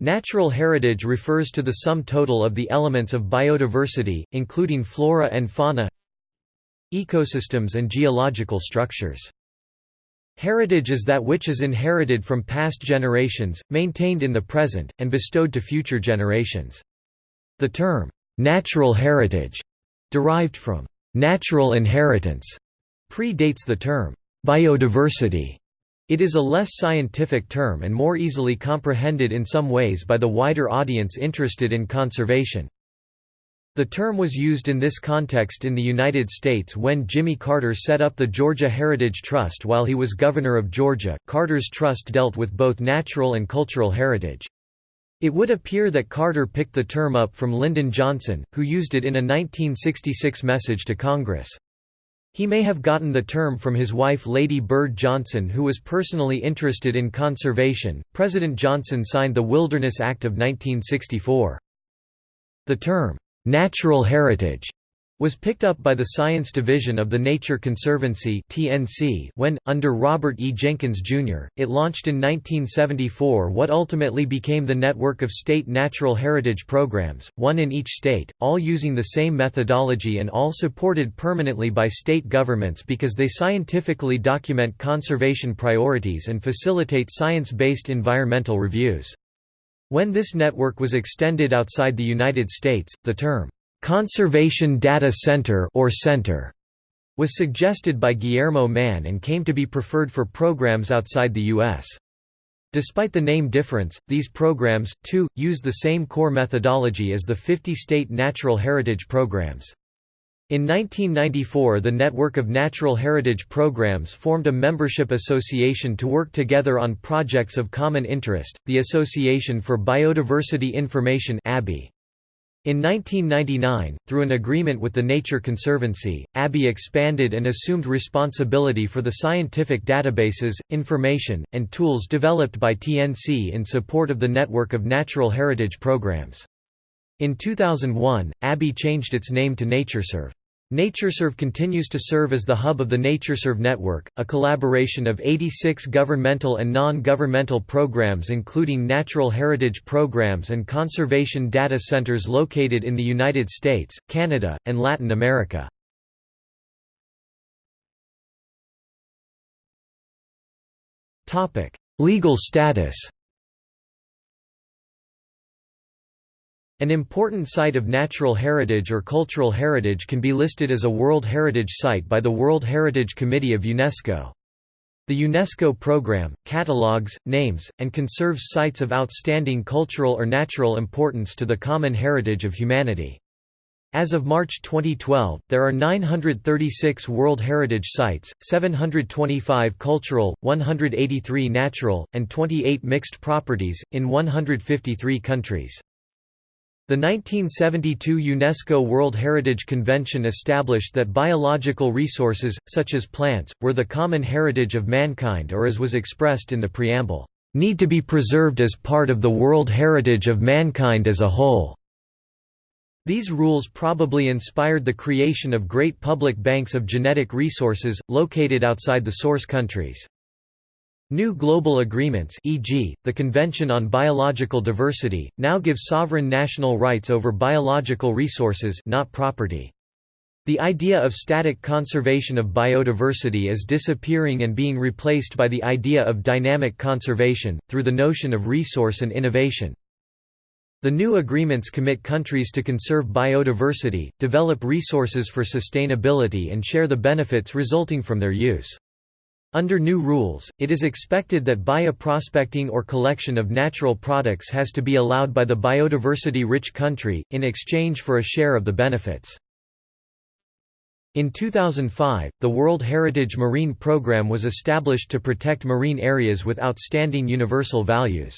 Natural heritage refers to the sum total of the elements of biodiversity, including flora and fauna ecosystems and geological structures. Heritage is that which is inherited from past generations, maintained in the present, and bestowed to future generations. The term, "'natural heritage' derived from "'natural inheritance' predates the term, "'biodiversity' It is a less scientific term and more easily comprehended in some ways by the wider audience interested in conservation. The term was used in this context in the United States when Jimmy Carter set up the Georgia Heritage Trust while he was governor of Georgia. Carter's trust dealt with both natural and cultural heritage. It would appear that Carter picked the term up from Lyndon Johnson, who used it in a 1966 message to Congress. He may have gotten the term from his wife Lady Bird Johnson, who was personally interested in conservation. President Johnson signed the Wilderness Act of 1964. The term, natural heritage, was picked up by the Science Division of the Nature Conservancy when, under Robert E. Jenkins, Jr., it launched in 1974 what ultimately became the network of state natural heritage programs, one in each state, all using the same methodology and all supported permanently by state governments because they scientifically document conservation priorities and facilitate science-based environmental reviews. When this network was extended outside the United States, the term Conservation Data Center or Center was suggested by Guillermo Mann and came to be preferred for programs outside the U.S. Despite the name difference, these programs, too, use the same core methodology as the 50-state natural heritage programs. In 1994 the network of natural heritage programs formed a membership association to work together on projects of common interest, the Association for Biodiversity Information. In 1999, through an agreement with the Nature Conservancy, ABI expanded and assumed responsibility for the scientific databases, information, and tools developed by TNC in support of the network of natural heritage programs. In 2001, ABI changed its name to NatureServe. NatureServe continues to serve as the hub of the NatureServe network, a collaboration of 86 governmental and non-governmental programs including natural heritage programs and conservation data centers located in the United States, Canada, and Latin America. Legal status An important site of natural heritage or cultural heritage can be listed as a World Heritage Site by the World Heritage Committee of UNESCO. The UNESCO program, catalogues, names, and conserves sites of outstanding cultural or natural importance to the common heritage of humanity. As of March 2012, there are 936 World Heritage Sites, 725 cultural, 183 natural, and 28 mixed properties, in 153 countries. The 1972 UNESCO World Heritage Convention established that biological resources, such as plants, were the common heritage of mankind or as was expressed in the preamble, "...need to be preserved as part of the world heritage of mankind as a whole." These rules probably inspired the creation of great public banks of genetic resources, located outside the source countries. New global agreements e.g., the Convention on Biological Diversity, now give sovereign national rights over biological resources not property. The idea of static conservation of biodiversity is disappearing and being replaced by the idea of dynamic conservation, through the notion of resource and innovation. The new agreements commit countries to conserve biodiversity, develop resources for sustainability and share the benefits resulting from their use. Under new rules, it is expected that bioprospecting or collection of natural products has to be allowed by the biodiversity-rich country, in exchange for a share of the benefits. In 2005, the World Heritage Marine Programme was established to protect marine areas with outstanding universal values.